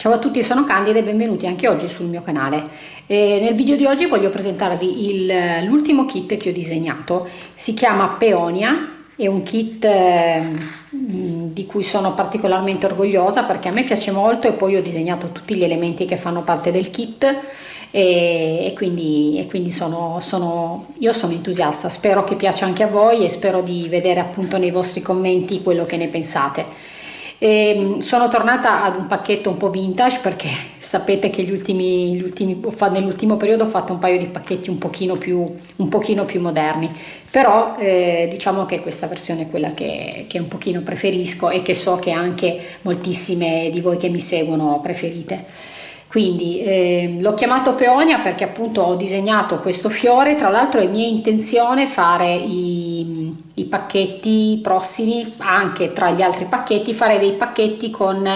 Ciao a tutti, sono Candida e benvenuti anche oggi sul mio canale. E nel video di oggi voglio presentarvi l'ultimo kit che ho disegnato. Si chiama Peonia, è un kit eh, di cui sono particolarmente orgogliosa perché a me piace molto e poi ho disegnato tutti gli elementi che fanno parte del kit e, e quindi, e quindi sono, sono, io sono entusiasta. Spero che piaccia anche a voi e spero di vedere appunto nei vostri commenti quello che ne pensate. E ehm, sono tornata ad un pacchetto un po' vintage perché sapete che gli ultimi, gli ultimi, nell'ultimo periodo ho fatto un paio di pacchetti un pochino più, un pochino più moderni. Però eh, diciamo che questa versione è quella che, che un pochino preferisco e che so che anche moltissime di voi che mi seguono preferite. Quindi eh, l'ho chiamato peonia perché appunto ho disegnato questo fiore. Tra l'altro è mia intenzione fare i, i, pacchetti prossimi anche tra gli altri pacchetti fare dei pacchetti con,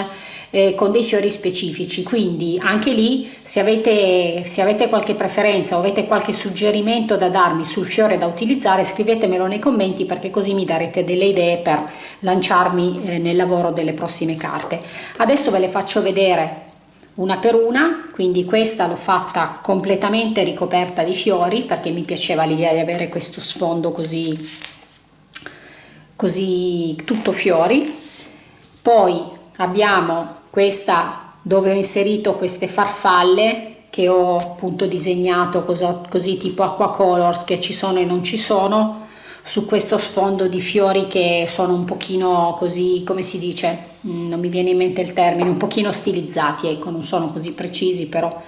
eh, con dei fiori specifici. Quindi anche lì se avete, se avete qualche preferenza o avete qualche suggerimento da darmi sul fiore da utilizzare scrivetemelo nei commenti perché così mi darete delle idee per lanciarmi eh, nel lavoro delle prossime carte. Adesso ve le faccio vedere una per una quindi questa l'ho fatta completamente ricoperta di fiori perché mi piaceva l'idea di avere questo sfondo così così tutto fiori. Poi abbiamo questa dove ho inserito queste farfalle che ho appunto disegnato così, tipo acqua colors che ci sono e non ci sono su questo sfondo di fiori che sono un pochino così, come si dice, mm, non mi viene in mente il termine, un pochino stilizzati, ecco, non sono così precisi, però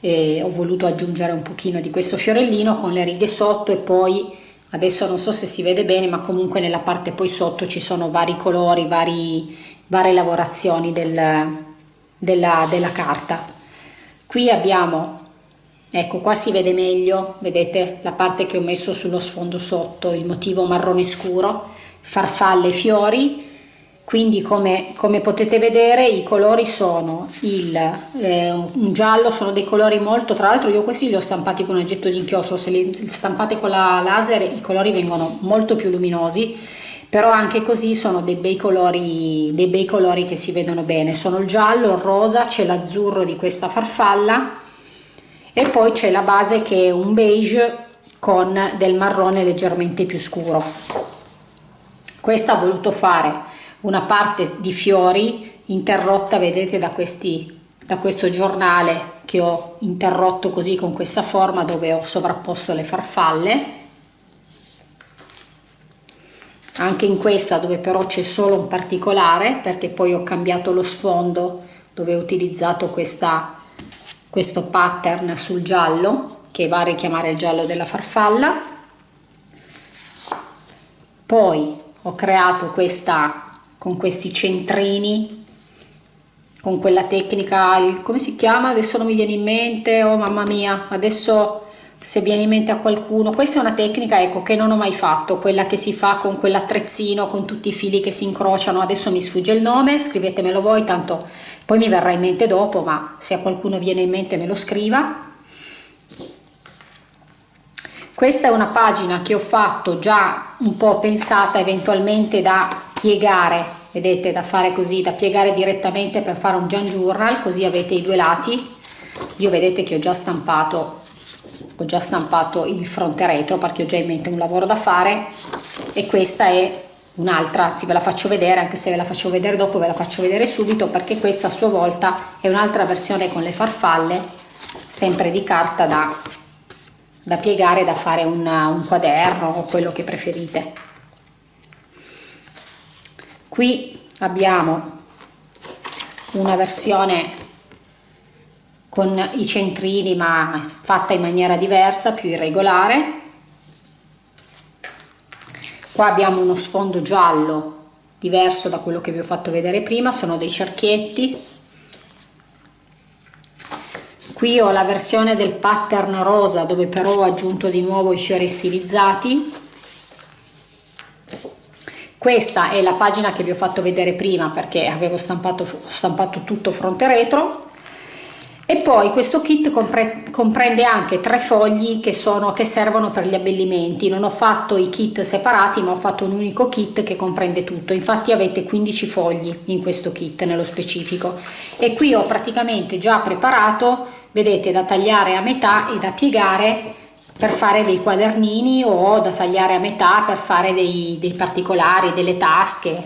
eh, ho voluto aggiungere un pochino di questo fiorellino con le righe sotto e poi adesso non so se si vede bene, ma comunque nella parte poi sotto ci sono vari colori, vari, varie lavorazioni del, della, della carta. Qui abbiamo ecco qua si vede meglio vedete la parte che ho messo sullo sfondo sotto il motivo marrone scuro farfalle e fiori quindi come, come potete vedere i colori sono il eh, un giallo sono dei colori molto tra l'altro io questi li ho stampati con un oggetto di inchiostro se li stampate con la laser i colori vengono molto più luminosi però anche così sono dei bei colori dei bei colori che si vedono bene. Sono il giallo il rosa c'è l'azzurro di questa farfalla e poi c'è la base che è un beige con del marrone leggermente più scuro. Questa ha voluto fare una parte di fiori interrotta vedete da questi da questo giornale che ho interrotto così con questa forma dove ho sovrapposto le farfalle. Anche in questa dove però c'è solo un particolare perché poi ho cambiato lo sfondo dove ho utilizzato questa questo pattern sul giallo che va a richiamare il giallo della farfalla. Poi ho creato questa con questi centrini con quella tecnica come si chiama? Adesso non mi viene in mente oh mamma mia adesso se viene in mente a qualcuno. Questa è una tecnica ecco che non ho mai fatto quella che si fa con quell'attrezzino con tutti i fili che si incrociano. Adesso mi sfugge il nome scrivetemelo voi tanto poi mi verrà in mente dopo ma se a qualcuno viene in mente me lo scriva. Questa è una pagina che ho fatto già un po' pensata eventualmente da piegare vedete da fare così da piegare direttamente per fare un Jan Journal così avete i due lati. Io vedete che ho già stampato ho già stampato il fronte retro perché ho già in mente un lavoro da fare. E questa è un'altra, anzi ve la faccio vedere anche se ve la faccio vedere dopo ve la faccio vedere subito perché questa a sua volta è un'altra versione con le farfalle sempre di carta da, da piegare da fare una, un quaderno o quello che preferite qui abbiamo una versione con i centrini ma fatta in maniera diversa, più irregolare. Qua abbiamo uno sfondo giallo diverso da quello che vi ho fatto vedere prima, sono dei cerchietti. Qui ho la versione del pattern rosa dove però ho aggiunto di nuovo i fiori stilizzati. Questa è la pagina che vi ho fatto vedere prima perché avevo stampato, stampato tutto fronte retro. E poi questo kit compre comprende anche tre fogli che, sono, che servono per gli abbellimenti. Non ho fatto i kit separati ma ho fatto un unico kit che comprende tutto. Infatti avete 15 fogli in questo kit nello specifico. E qui ho praticamente già preparato vedete da tagliare a metà e da piegare per fare dei quadernini o da tagliare a metà per fare dei, dei particolari, delle tasche,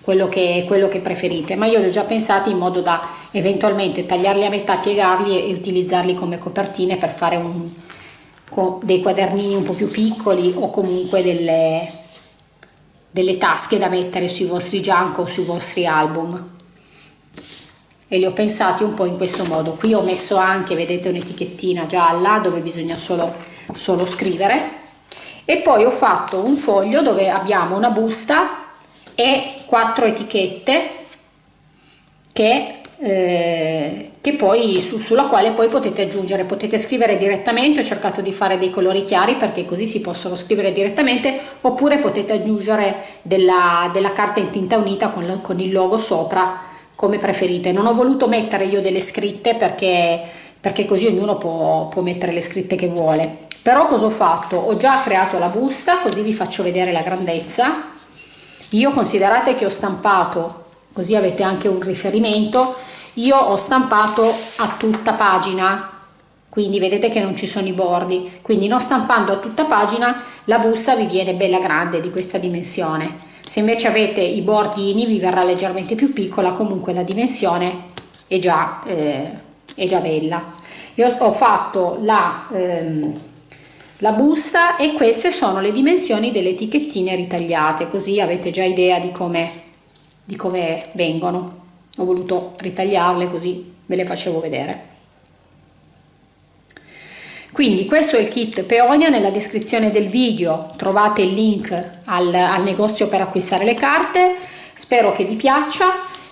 quello che, quello che preferite, ma io li ho già pensati in modo da eventualmente tagliarli a metà, piegarli e utilizzarli come copertine per fare un, dei quadernini un po' più piccoli o comunque delle, delle tasche da mettere sui vostri junk o sui vostri album. E li ho pensati un po' in questo modo. Qui ho messo anche vedete un'etichettina gialla dove bisogna solo solo scrivere. E poi ho fatto un foglio dove abbiamo una busta e quattro etichette che, eh, che poi su, sulla quale poi potete aggiungere. Potete scrivere direttamente ho cercato di fare dei colori chiari perché così si possono scrivere direttamente oppure potete aggiungere della, della carta in tinta unita con, con il logo sopra come preferite. Non ho voluto mettere io delle scritte perché perché così ognuno può, può mettere le scritte che vuole però cosa ho fatto? Ho già creato la busta così vi faccio vedere la grandezza. Io considerate che ho stampato così avete anche un riferimento io ho stampato a tutta pagina. Quindi vedete che non ci sono i bordi. Quindi non stampando a tutta pagina la busta vi viene bella grande di questa dimensione. Se invece avete i bordini vi verrà leggermente più piccola comunque la dimensione è già, eh, è già bella. Io ho fatto la ehm, la busta e queste sono le dimensioni delle etichettine ritagliate così avete già idea di come di come vengono. Ho voluto ritagliarle così ve le facevo vedere. Quindi questo è il kit Peonia. Nella descrizione del video trovate il link al, al negozio per acquistare le carte. Spero che vi piaccia.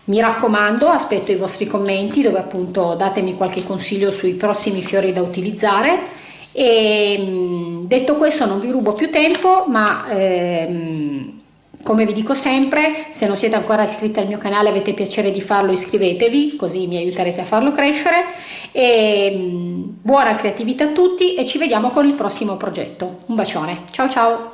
Mi raccomando aspetto i vostri commenti dove appunto datemi qualche consiglio sui prossimi fiori da utilizzare e mm, detto questo non vi rubo più tempo ma ehm, come vi dico sempre se non siete ancora iscritti al mio canale avete piacere di farlo iscrivetevi così mi aiuterete a farlo crescere. E mm, buona creatività a tutti e ci vediamo con il prossimo progetto. Un bacione. Ciao ciao